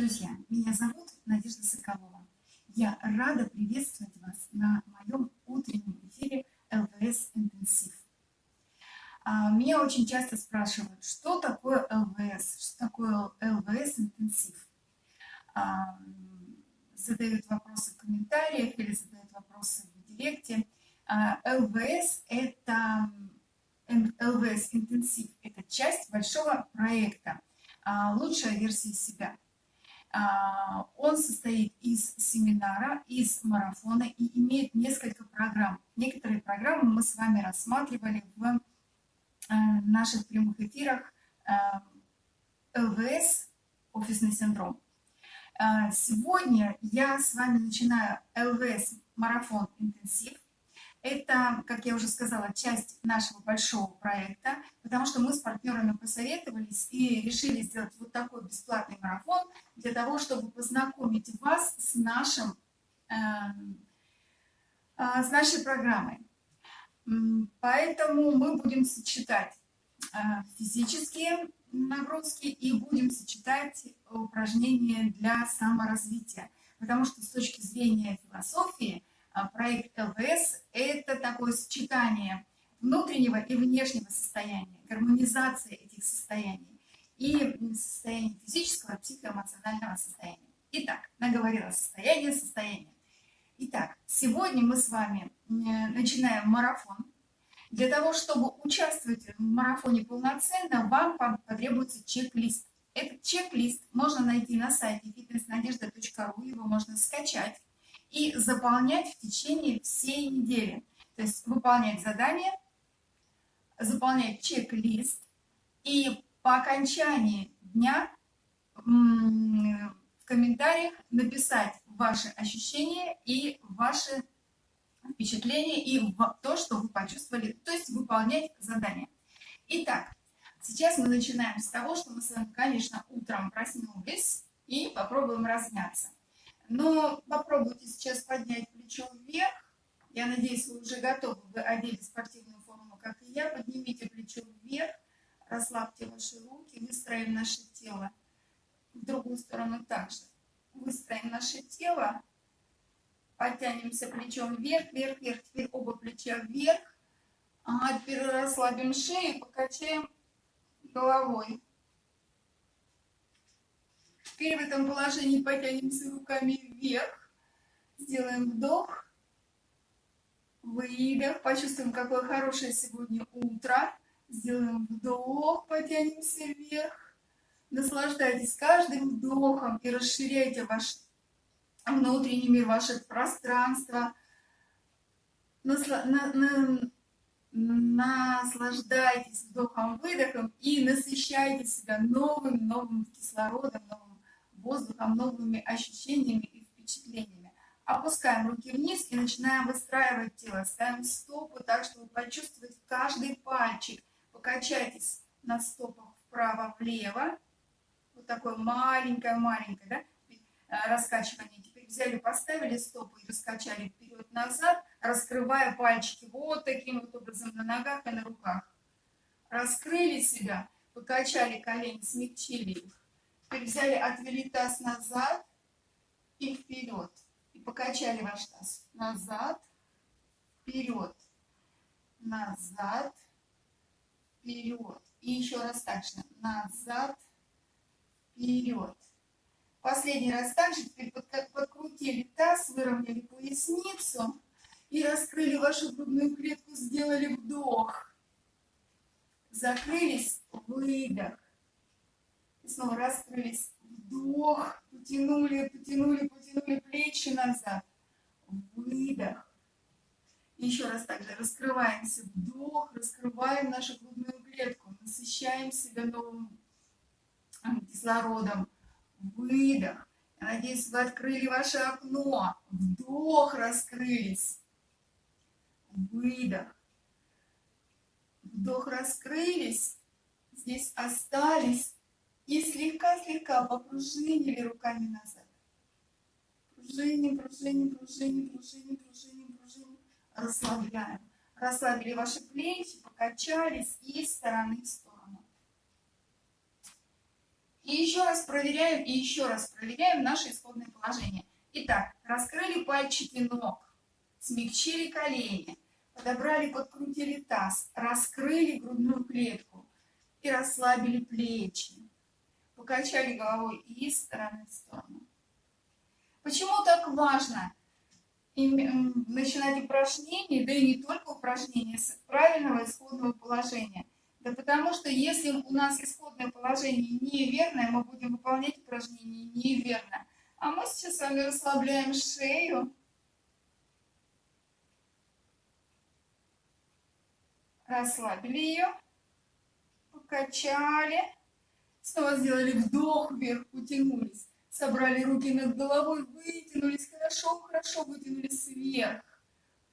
друзья! Меня зовут Надежда Соколова. Я рада приветствовать вас на моем утреннем эфире ЛВС Интенсив. А, меня очень часто спрашивают, что такое ЛВС, что такое ЛВС Интенсив. А, задают вопросы в комментариях или задают вопросы в директе. А, ЛВС – это ЛВС Интенсив – это часть большого проекта «Лучшая версия себя». А, он состоит из семинара, из марафона и имеет несколько программ. Некоторые программы мы с вами рассматривали в э, наших прямых эфирах э, ЛВС «Офисный синдром». А, сегодня я с вами начинаю ЛВС «Марафон интенсив». Это, как я уже сказала, часть нашего большого проекта, потому что мы с партнерами посоветовались и решили сделать вот такой бесплатный марафон для того, чтобы познакомить вас с, нашим, э, э, с нашей программой. Поэтому мы будем сочетать э, физические нагрузки и будем сочетать упражнения для саморазвития. Потому что с точки зрения философии – а, проект ЛВС – это такое сочетание внутреннего и внешнего состояния, гармонизация этих состояний и состояния физического психоэмоционального состояния. Итак, наговорила состояние, состояние. Итак, сегодня мы с вами начинаем марафон. Для того, чтобы участвовать в марафоне полноценно, вам потребуется чек-лист. Этот чек-лист можно найти на сайте fitnessnadежда.ру, его можно скачать и заполнять в течение всей недели. То есть выполнять задание, заполнять чек-лист и по окончании дня в комментариях написать ваши ощущения и ваши впечатления и то, что вы почувствовали, то есть выполнять задание. Итак, сейчас мы начинаем с того, что мы с вами, конечно, утром проснулись и попробуем размяться. Но попробуйте сейчас поднять плечо вверх. Я надеюсь, вы уже готовы. Вы одели спортивную форму, как и я. Поднимите плечо вверх, расслабьте ваши руки, выстроим наше тело в другую сторону также. Выстроим наше тело, подтянемся плечом вверх, вверх, вверх. Теперь оба плеча вверх. Ага, теперь расслабим шею, покачаем головой. Теперь в этом положении потянемся руками вверх. Сделаем вдох. Выдох. Почувствуем, какое хорошее сегодня утро. Сделаем вдох, потянемся вверх. Наслаждайтесь каждым вдохом и расширяйте ваш внутренний мир, ваше пространство. Насла... На... На... Наслаждайтесь вдохом-выдохом и насыщайте себя новым-новым кислородом, новым воздухом, новыми ощущениями и впечатлениями. Опускаем руки вниз и начинаем выстраивать тело. Ставим стопы так, чтобы почувствовать каждый пальчик. Покачайтесь на стопах вправо-влево. Вот такое маленькое-маленькое да? Э, раскачивание. Теперь взяли, поставили стопы и раскачали вперед-назад, раскрывая пальчики вот таким вот образом на ногах и на руках. Раскрыли себя, покачали колени, смягчили их. Теперь взяли, отвели таз назад и вперед. И покачали ваш таз. Назад, вперед. Назад, вперед. И еще раз так же. Назад, вперед. Последний раз также теперь подкрутили таз, выровняли поясницу и раскрыли вашу грудную клетку, сделали вдох. Закрылись, выдох снова раскрылись. Вдох, потянули, потянули, потянули плечи назад. Выдох. Еще раз также раскрываемся. Вдох, раскрываем нашу грудную клетку. Насыщаем себя новым кислородом. Выдох. Я надеюсь, вы открыли ваше окно. Вдох, раскрылись. Выдох. Вдох, раскрылись. Здесь остались и слегка-слегка попружинили руками назад. Пружиним, пружиним, пружиним, пружиним, пружиним, пружиним. Расслабляем. Расслабили ваши плечи, покачались из стороны в сторону. И еще раз проверяем, и еще раз проверяем наше исходное положение. Итак, раскрыли пальчики ног, смягчили колени, подобрали, подкрутили таз, раскрыли грудную клетку и расслабили плечи. Покачали головой из стороны в сторону. Почему так важно начинать упражнения, да и не только упражнения, с правильного исходного положения? Да потому что если у нас исходное положение неверное, мы будем выполнять упражнения неверно. А мы сейчас с вами расслабляем шею. Расслабили ее. Покачали. Снова сделали вдох вверх, утянулись. Собрали руки над головой, вытянулись. Хорошо, хорошо вытянулись вверх.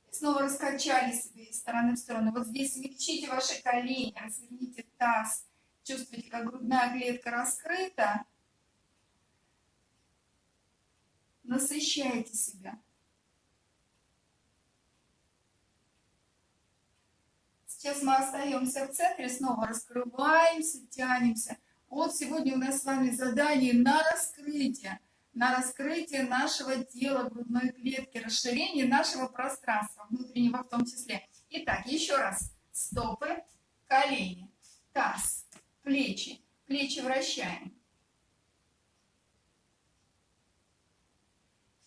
И снова раскачали себе из стороны в сторону. Вот здесь смягчите ваши колени, разверните таз. Чувствуете, как грудная клетка раскрыта. Насыщайте себя. Сейчас мы остаемся в центре, снова раскрываемся, тянемся. Вот сегодня у нас с вами задание на раскрытие на раскрытие нашего тела, грудной клетки, расширение нашего пространства, внутреннего в том числе. Итак, еще раз. Стопы, колени, таз, плечи. Плечи вращаем.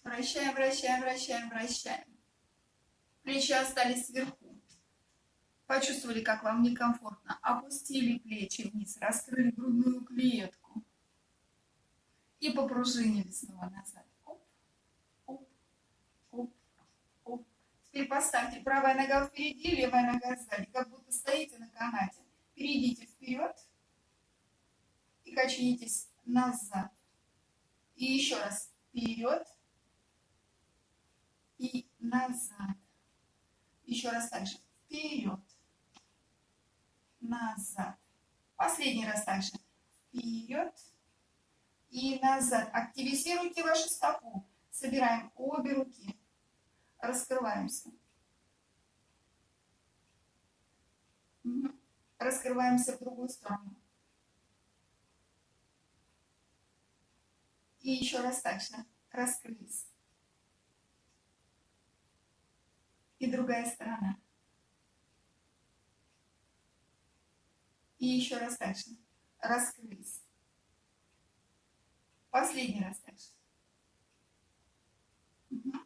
Вращаем, вращаем, вращаем, вращаем. Плечи остались сверху. Почувствовали, как вам некомфортно. Опустили плечи вниз, раскрыли грудную клетку и попружинили снова назад. Оп, оп, оп, оп. Теперь поставьте правая нога впереди, левая нога сзади, как будто стоите на канате. Перейдите вперед и качнитесь назад. И еще раз вперед и назад. Еще раз также вперед, назад. Последний раз также вперед, и назад. Активизируйте вашу стопу. Собираем обе руки. Раскрываемся. Раскрываемся в другую сторону. И еще раз же. Раскрылись. И другая сторона. И еще раз же. Раскрылись. Последний раз дальше. Угу.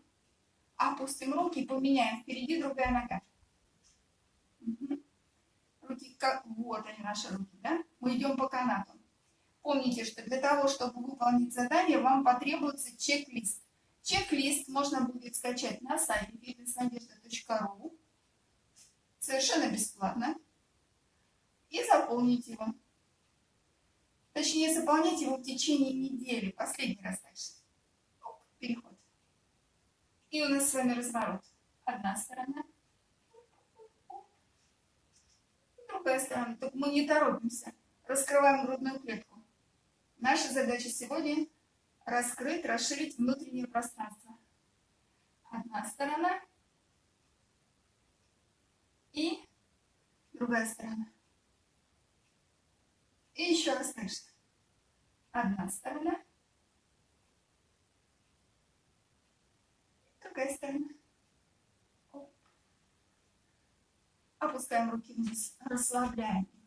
Опустим руки и поменяем. Впереди другая нога. Угу. Руки, как... вот они наши руки, да? Мы идем по канату. Помните, что для того, чтобы выполнить задание, вам потребуется чек-лист. Чек-лист можно будет скачать на сайте fitnessnadежда.ру совершенно бесплатно и заполнить его. Точнее, заполнять его в течение недели. Последний раз дальше. Оп, переход. И у нас с вами разворот. Одна сторона. Другая сторона. Только мы не торопимся. Раскрываем грудную клетку. Наша задача сегодня раскрыть, расширить внутреннее пространство. Одна сторона. И другая сторона. И еще раз дальше. Одна сторона. Другая сторона. Оп. Опускаем руки вниз, расслабляем их,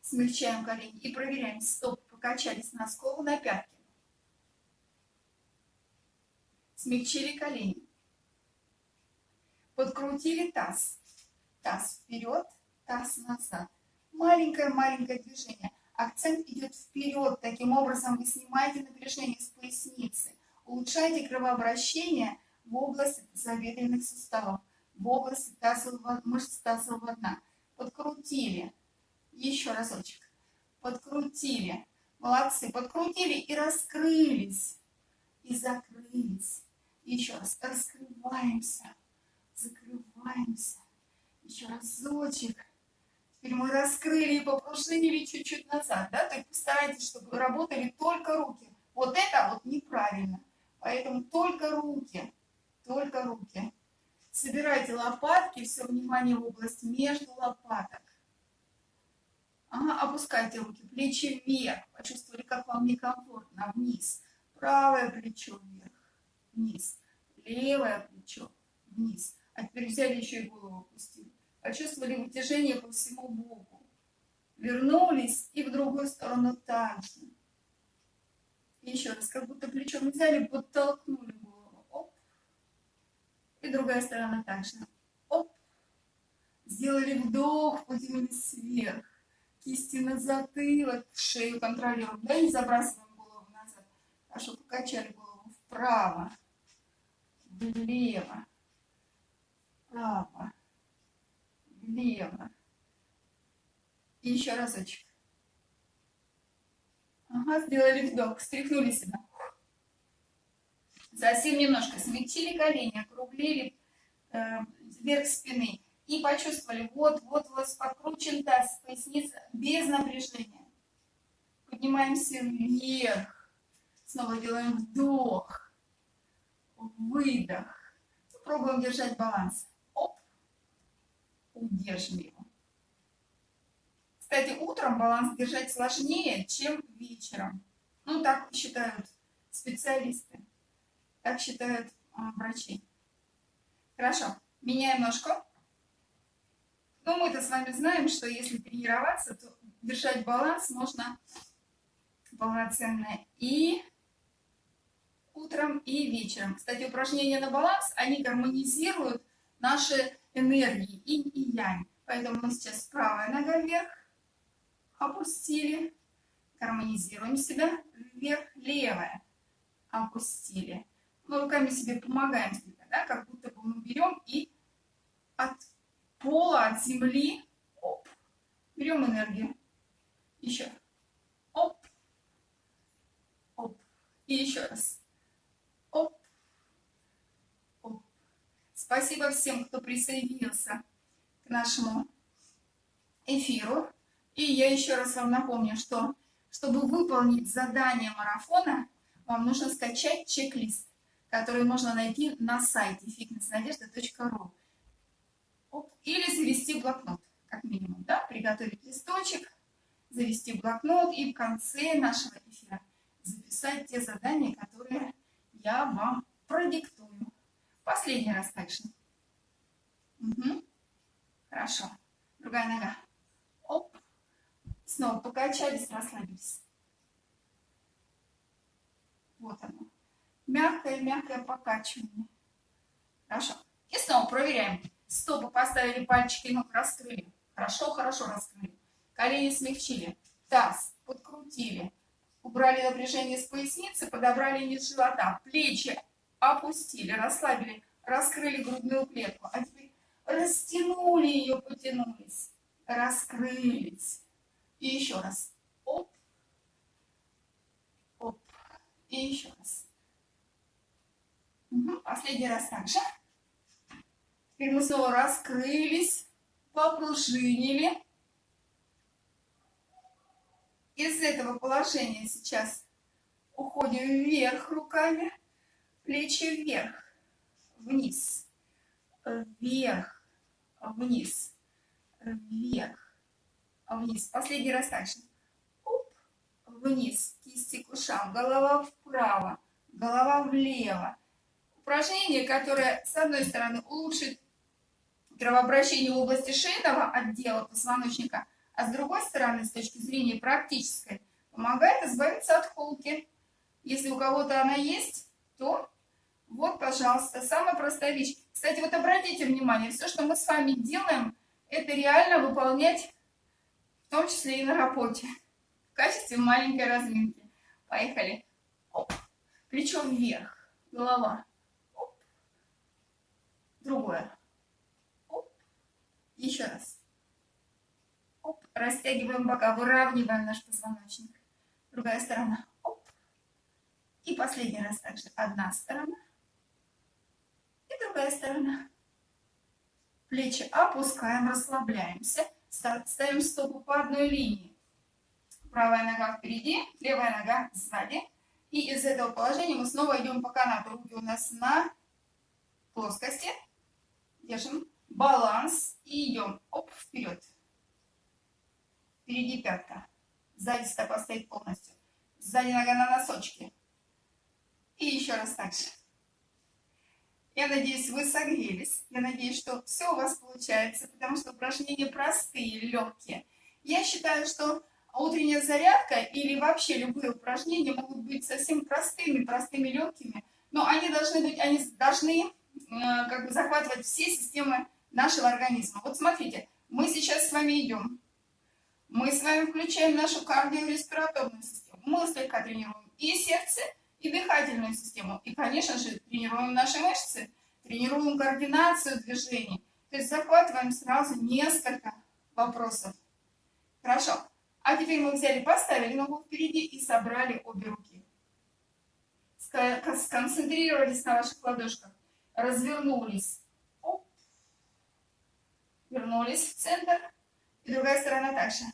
смягчаем колени и проверяем, стоп, покачались на сколу на пятки. Смягчили колени. Подкрутили таз. Таз вперед, таз назад. Маленькое-маленькое движение. Акцент идет вперед. Таким образом вы снимаете напряжение с поясницы. Улучшаете кровообращение в область тазобедренных суставов, в область тазового, мышц тазового дна. Подкрутили. Еще разочек. Подкрутили. Молодцы. Подкрутили и раскрылись. И закрылись. Еще раз. Раскрываемся. Закрываемся. Еще разочек. Теперь мы раскрыли и попружинили чуть-чуть назад, да, то есть постарайтесь, чтобы работали только руки. Вот это вот неправильно. Поэтому только руки, только руки. Собирайте лопатки, все внимание в область между лопаток. Ага, опускайте руки, плечи вверх. Почувствовали, как вам некомфортно. Вниз. Правое плечо вверх. Вниз. Левое плечо вниз. А теперь взяли еще и голову опустили. Почувствовали вытяжение по всему боку. Вернулись и в другую сторону также. Еще раз, как будто плечом взяли, подтолкнули голову. Оп. И другая сторона также. Оп. Сделали вдох, потянулись вверх. Кисти на затылок, шею контролируем. Да, не забрасываем голову назад. Хорошо, покачали голову вправо, влево, вправо, влево. И еще разочек. Ага, сделали вдох, встряхнули себя. Совсем немножко смягчили колени, округлили э, вверх спины. И почувствовали, вот, вот у вас подкручен таз, поясница без напряжения. Поднимаемся вверх. Снова делаем вдох, выдох. Пробуем держать баланс. Оп, удерживаем его. Кстати, утром баланс держать сложнее, чем вечером. Ну, так считают специалисты. Так считают а, врачи. Хорошо. Меняем ножку. Ну, мы-то с вами знаем, что если тренироваться, то держать баланс можно полноценно и утром, и вечером. Кстати, упражнения на баланс, они гармонизируют наши энергии, инь и янь. Поэтому мы сейчас правая нога вверх, опустили, гармонизируем себя, вверх, левая, опустили. Мы руками себе помогаем, да, как будто бы мы берем и от пола, от земли, оп, берем энергию, еще, оп, оп, и еще раз, оп, оп. Спасибо всем, кто присоединился к нашему эфиру. И я еще раз вам напомню, что чтобы выполнить задание марафона, вам нужно скачать чек-лист, который можно найти на сайте fitnessnadежда.ru или завести блокнот, как минимум, да, приготовить листочек, завести блокнот и в конце нашего эфира записать те задания, которые я вам продиктую. Последний раз также. Угу. Хорошо. Другая нога. Оп. Снова покачались, расслабились. Вот оно. Мягкое-мягкое покачивание. Хорошо. И снова проверяем. Стопы поставили, пальчики ног раскрыли. Хорошо, хорошо раскрыли. Колени смягчили. Таз подкрутили. Убрали напряжение с поясницы, подобрали низ живота. Плечи опустили, расслабили, раскрыли грудную клетку. А теперь растянули ее, потянулись. Раскрылись. И еще раз. Оп. Оп. И еще раз. Угу. Последний раз также. Теперь мы снова раскрылись, попружинили. Из этого положения сейчас уходим вверх руками, плечи вверх, вниз, вверх, вниз, вверх, вниз. Последний раз также. Оп, вниз, кисти к ушам, голова вправо, голова влево. Упражнение, которое, с одной стороны, улучшит кровообращение в области шейного отдела позвоночника, а с другой стороны, с точки зрения практической, помогает избавиться от холки. Если у кого-то она есть, то вот, пожалуйста, самая простая вещь. Кстати, вот обратите внимание, все, что мы с вами делаем, это реально выполнять в том числе и на работе, в качестве маленькой разминки. Поехали. Оп. Плечо вверх, голова. Оп. Другое. Оп. Еще раз. Оп. Растягиваем бока, выравниваем наш позвоночник. Другая сторона. Оп. И последний раз также одна сторона. И другая сторона. Плечи опускаем, расслабляемся ставим стопу по одной линии. Правая нога впереди, левая нога сзади. И из этого положения мы снова идем по канату. Руки у нас на плоскости. Держим баланс и идем оп, вперед. впереди пятка, сзади стопа стоит полностью, сзади нога на носочке. И еще раз так же. Я надеюсь, вы согрелись. Я надеюсь, что все у вас получается, потому что упражнения простые, легкие. Я считаю, что утренняя зарядка или вообще любые упражнения могут быть совсем простыми, простыми, легкими, но они должны быть, они должны э, как бы захватывать все системы нашего организма. Вот смотрите, мы сейчас с вами идем. Мы с вами включаем нашу кардиореспираторную систему. Мы слегка тренируем и сердце, и дыхательную систему. И, конечно же, тренируем наши мышцы, тренируем координацию движений. То есть захватываем сразу несколько вопросов. Хорошо. А теперь мы взяли, поставили ногу впереди и собрали обе руки. Сконцентрировались на ваших ладошках. Развернулись. Оп. Вернулись в центр. И другая сторона также.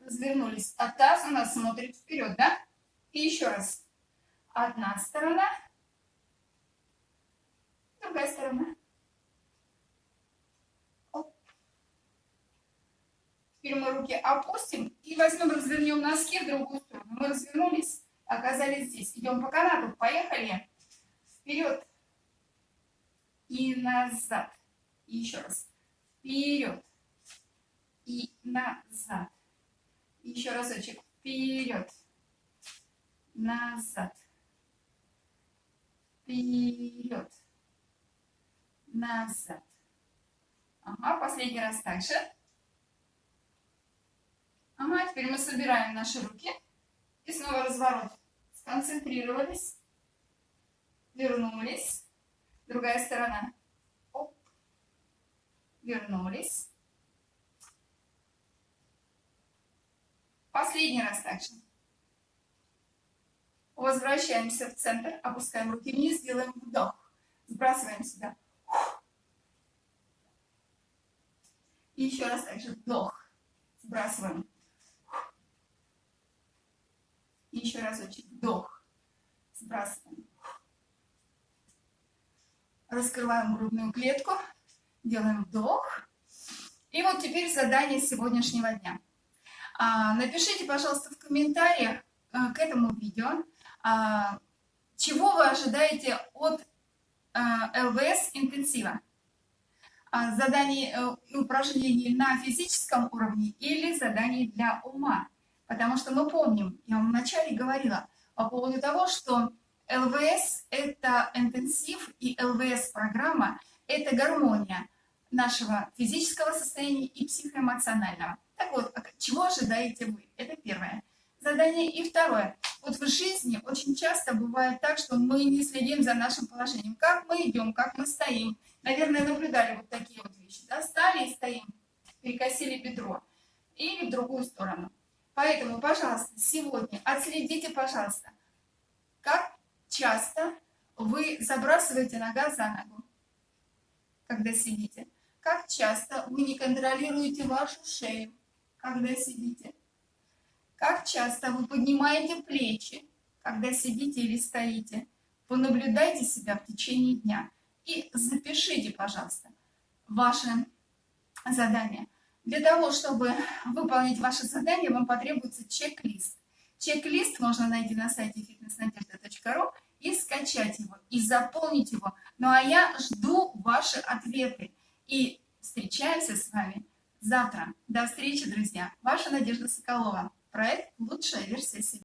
Развернулись. А таз у нас смотрит вперед, да? И еще раз. Одна сторона. Другая сторона. Теперь мы руки опустим и возьмем, развернем носки в другую сторону. Мы развернулись, оказались здесь. Идем по канату. Поехали. Вперед. И назад. И еще раз. Вперед. И назад. Еще разочек. Вперед. Назад. Вперед. Назад. Ага, последний раз также. Ага, теперь мы собираем наши руки. И снова разворот. Сконцентрировались. Вернулись. Другая сторона. Оп. Вернулись. Последний раз также. Возвращаемся в центр, опускаем руки вниз, делаем вдох. Сбрасываем сюда. И еще раз также вдох. Сбрасываем. И еще разочек. Вдох. Сбрасываем. Раскрываем грудную клетку. Делаем вдох. И вот теперь задание сегодняшнего дня. А, напишите, пожалуйста, в комментариях а, к этому видео, чего вы ожидаете от а, ЛВС интенсива. А, заданий э, и упражнений на физическом уровне или заданий для ума. Потому что мы помним, я вам вначале говорила по поводу того, что ЛВС – это интенсив, и ЛВС-программа – это гармония нашего физического состояния и психоэмоционального. Так вот, а чего ожидаете вы? Это первое задание. И второе. Вот в жизни очень часто бывает так, что мы не следим за нашим положением. Как мы идем, как мы стоим. Наверное, наблюдали вот такие вот вещи. Да? Стали и стоим, перекосили бедро. Или в другую сторону. Поэтому, пожалуйста, сегодня отследите, пожалуйста, как часто вы забрасываете нога за ногу, когда сидите. Как часто вы не контролируете вашу шею, когда сидите. Как часто вы поднимаете плечи, когда сидите или стоите. Понаблюдайте себя в течение дня и запишите, пожалуйста, ваше задание. Для того, чтобы выполнить ваше задание, вам потребуется чек-лист. Чек-лист можно найти на сайте fitnessnadежда.ру и скачать его, и заполнить его. Ну а я жду ваши ответы. И встречаемся с вами завтра. До встречи, друзья. Ваша Надежда Соколова. Проект «Лучшая версия себя».